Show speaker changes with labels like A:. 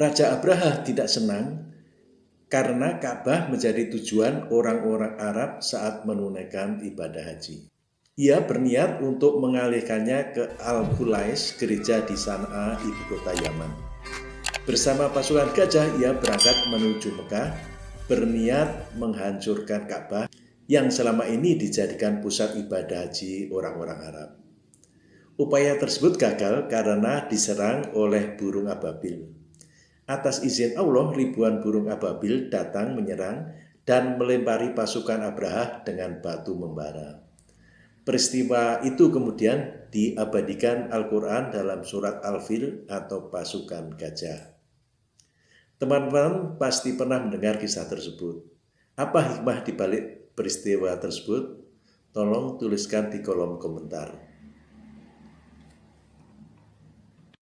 A: Raja Abraha tidak senang karena Ka'bah menjadi tujuan orang-orang Arab saat menunaikan ibadah haji. Ia berniat untuk mengalihkannya ke Al-Qulais, gereja di Sana'a, ibu kota Yaman. Bersama pasukan gajah, ia berangkat menuju Mekah, berniat menghancurkan Ka'bah yang selama ini dijadikan pusat ibadah haji orang-orang Arab. Upaya tersebut gagal karena diserang oleh burung ababil. Atas izin Allah, ribuan burung ababil datang menyerang dan melempari pasukan Abraha dengan batu membara. Peristiwa itu kemudian diabadikan Al-Quran dalam surat Al-Fil atau pasukan gajah. Teman-teman pasti pernah mendengar kisah tersebut. Apa hikmah di balik peristiwa tersebut? Tolong tuliskan di kolom komentar.